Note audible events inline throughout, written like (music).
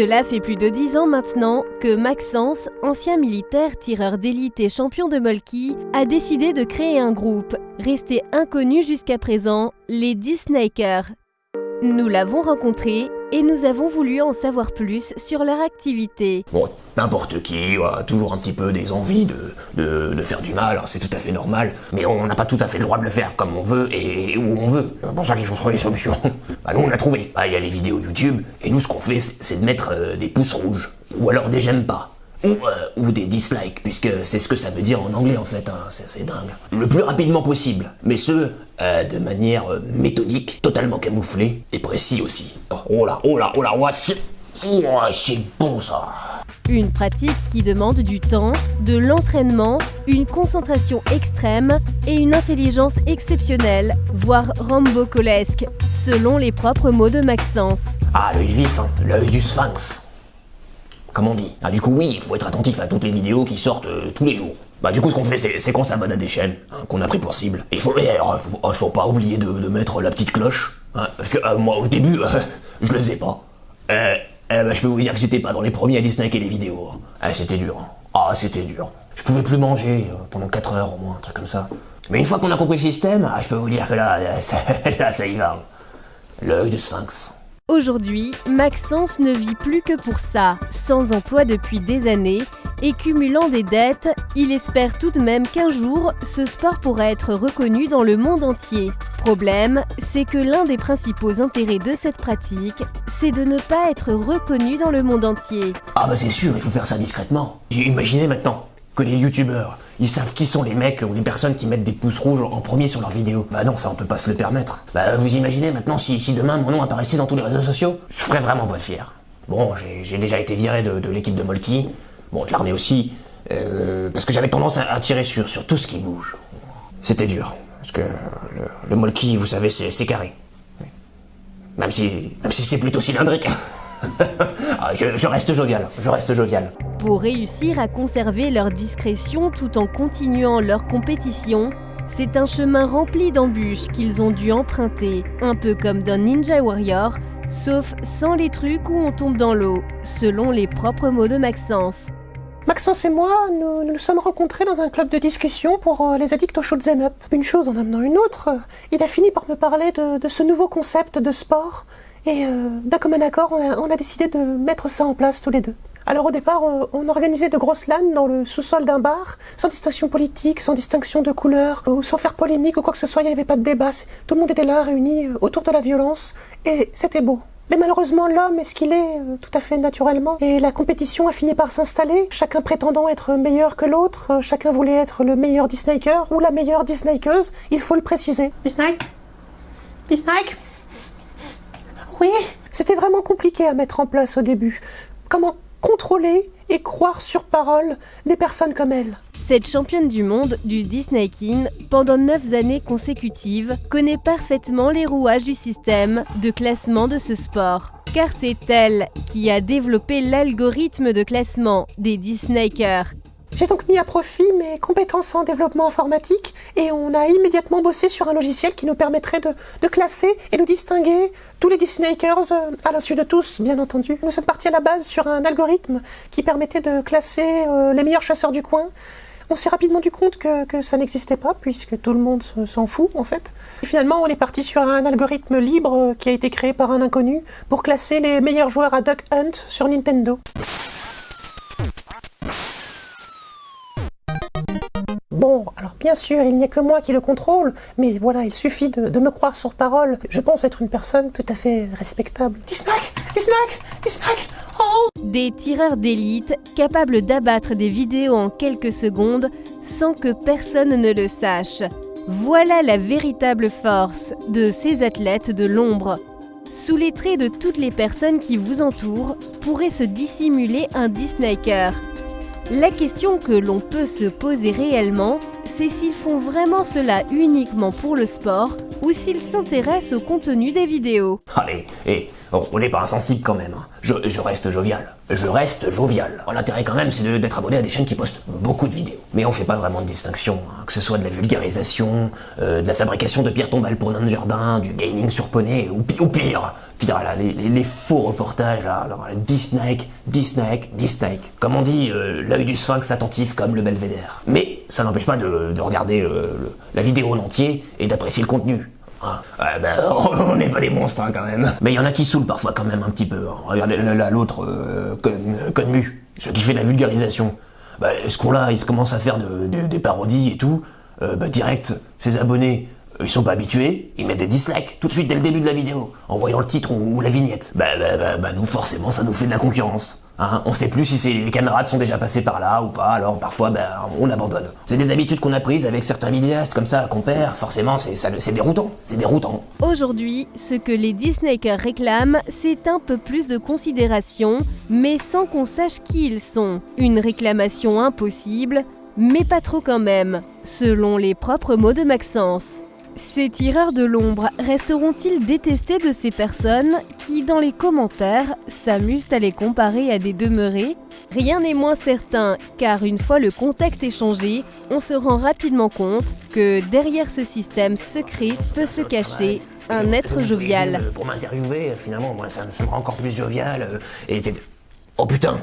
Cela fait plus de 10 ans maintenant que Maxence, ancien militaire, tireur d'élite et champion de Molki, a décidé de créer un groupe, resté inconnu jusqu'à présent, les Disnakers. Nous l'avons rencontré et nous avons voulu en savoir plus sur leur activité. Bon, n'importe qui a toujours un petit peu des envies de, de, faire du mal, hein, c'est tout à fait normal, mais on n'a pas tout à fait le droit de le faire comme on veut et où on veut. C'est pour ça qu'il faut trouver des solutions. (laughs) Bah nous on a trouvé. Bah il y a les vidéos YouTube, et nous ce qu'on fait c'est de mettre euh, des pouces rouges, ou alors des j'aime pas. Ou, euh, ou, des dislikes, puisque c'est ce que ça veut dire en anglais en fait, hein. c'est dingue. Le plus rapidement possible, mais ce, euh, de manière euh, méthodique, totalement camouflée, et précis aussi. Oh là, oh là, oh là, oh, c'est bon ça Une pratique qui demande du temps, de l'entraînement, une concentration extrême et une intelligence exceptionnelle, voire rambocolesque, selon les propres mots de Maxence. Ah, l'œil vif, hein, l'œil du sphinx comme on dit. Ah du coup oui, il faut être attentif à toutes les vidéos qui sortent euh, tous les jours. Bah du coup ce qu'on fait c'est qu'on s'abonne à des chaînes qu'on a pris pour cible. Il faut, faut, faut, pas oublier de, mettre la petite cloche. Hein, parce que euh, moi au début, (laughs) je le faisais pas. Euh, bah, je peux vous dire que j'étais pas dans les premiers à disnaker les vidéos. Ah c'était dur. Hein. Ah c'était dur. Je pouvais plus manger pendant 4 heures au moins, un truc comme ça. Mais une fois qu'on a compris le système, ah, je peux vous dire que là, (laughs) là, ça y va. L'œil de sphinx. Aujourd'hui, Maxence ne vit plus que pour ça. Sans emploi depuis des années et cumulant des dettes, il espère tout de même qu'un jour, ce sport pourra être reconnu dans le monde entier. Problème, c'est que l'un des principaux intérêts de cette pratique, c'est de ne pas être reconnu dans le monde entier. Ah bah c'est sûr, il faut faire ça discrètement. Imaginez maintenant que les youtubeurs ils savent qui sont les mecs ou les personnes qui mettent des pouces rouges en premier sur leurs vidéos. Bah non, ça on peut pas se le permettre. Bah vous imaginez maintenant si, demain mon nom apparaissait dans tous les réseaux sociaux Je ferais vraiment pas fier. Bon, j'ai déjà été viré de, l'équipe de Molki, bon de l'armée aussi, euh, parce que j'avais tendance à, tirer sur, sur tout ce qui bouge. C'était dur, parce que le, le Molki, vous savez, c'est carré. Même si, même si c'est plutôt cylindrique. (laughs) Ah, je, reste jovial, je reste jovial. Pour réussir à conserver leur discrétion tout en continuant leur compétition, c'est un chemin rempli d'embûches qu'ils ont dû emprunter, un peu comme dans Ninja Warrior, sauf sans les trucs où on tombe dans l'eau, selon les propres mots de Maxence. Maxence et moi, nous nous sommes rencontrés dans un club de discussion pour euh, les addicts au shoot'em up. Une chose en amenant une autre, il a fini par me parler de ce nouveau concept de sport et euh, d'un commun accord, on a, décidé de mettre ça en place tous les deux. Alors au départ, euh, on, organisait de grosses LAN dans le sous-sol d'un bar, sans distinction politique, sans distinction de couleur, ou sans faire polémique ou quoi que ce soit, il n'y avait pas de débat. Tout le monde était là, réuni euh, autour de la violence, et c'était beau. Mais malheureusement, l'homme est ce qu'il est tout à fait naturellement, et la compétition a fini par s'installer, chacun prétendant être meilleur que l'autre, chacun voulait être le meilleur Disnaker ou la meilleure Disnakeuse, il faut le préciser. Disnake Disnake oui, c'était vraiment compliqué à mettre en place au début. Comment contrôler et croire sur parole des personnes comme elle cette championne du monde du Disney King, pendant 9 années consécutives, connaît parfaitement les rouages du système de classement de ce sport. Car c'est elle qui a développé l'algorithme de classement des Disneyers j'ai donc mis à profit mes compétences en développement informatique et on a immédiatement bossé sur un logiciel qui nous permettrait de, classer et de distinguer tous les Disneyers euh, à l'insu de tous, bien entendu. Nous sommes partis à la base sur un algorithme qui permettait de classer euh, les meilleurs chasseurs du coin. On s'est rapidement rendu compte que, ça n'existait pas puisque tout le monde s'en fout en fait. Et finalement, on est parti sur un algorithme libre euh, qui a été créé par un inconnu pour classer les meilleurs joueurs à Duck Hunt sur Nintendo. Bon, alors bien sûr, il n'y a que moi qui le contrôle, mais voilà, il suffit de, me croire sur parole. Je pense être une personne tout à fait respectable. Oh Des tireurs d'élite capables d'abattre des vidéos en quelques secondes sans que personne ne le sache. Voilà la véritable force de ces athlètes de l'ombre. Sous les traits de toutes les personnes qui vous entourent pourrait se dissimuler un Disnaker. La question que l'on peut se poser réellement, c'est s'ils font vraiment cela uniquement pour le sport ou s'ils s'intéressent au contenu des vidéos. Allez, et on n'est pas insensible quand même. Hein. Je, reste jovial. Je reste jovial. L'intérêt quand même, c'est d'être abonné à des chaînes qui postent beaucoup de vidéos. Mais on fait pas vraiment de distinction, hein. que ce soit de la vulgarisation, euh, de la fabrication de pierres tombales pour nains jardin, du gaming sur poney, ou pire, Puis voilà, les, les- faux reportages, là, alors, Disney, Disney, Disney. Comme on dit, euh, l'œil du sphinx attentif comme le belvédère. Mais ça n'empêche pas de, de regarder euh, la vidéo en entier et d'apprécier le contenu. Ah, ben, (laughs) on n'est pas des monstres hein, quand même. Mais il y en a qui saoulent parfois quand même un petit peu. hein. Regardez là, là, l'autre, euh, Con- euh, Conmu, celui qui fait de la vulgarisation. Bah, ce qu'on-là, il commence à faire de- de- des parodies et tout. Euh, bah, direct, ses abonnés, ils sont pas habitués, ils mettent des dislikes tout de suite dès le début de la vidéo, en voyant le titre ou, la vignette. Bah, bah, bah, bah, nous, forcément, ça nous fait de la concurrence. Hein on sait plus si les camarades sont déjà passés par là ou pas, alors parfois, bah, on abandonne. C'est des habitudes qu'on a prises avec certains vidéastes comme ça qu'on perd, forcément, c'est déroutant. C'est déroutant. Aujourd'hui, ce que les Disneyers réclament, c'est un peu plus de considération, mais sans qu'on sache qui ils sont. Une réclamation impossible, mais pas trop quand même, selon les propres mots de Maxence. Ces tireurs de l'ombre resteront-ils détestés de ces personnes qui, dans les commentaires, s'amusent à les comparer à des demeurés? Rien n'est moins certain, car une fois le contexte échangé, on se rend rapidement compte que derrière ce système secret peut se cacher un être jovial. Euh, Pour m'interviewer, finalement, moi, ça, me rend encore plus jovial. euh, et Oh putain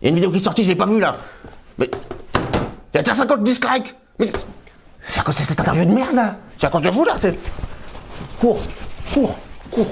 Il y a une vidéo qui est sortie, je l'ai pas vue là Mais. Il y a déjà 50 dislikes Mais. C'est à cause de cette interview de merde là C'est à cause de vous là. Cours Cours Cours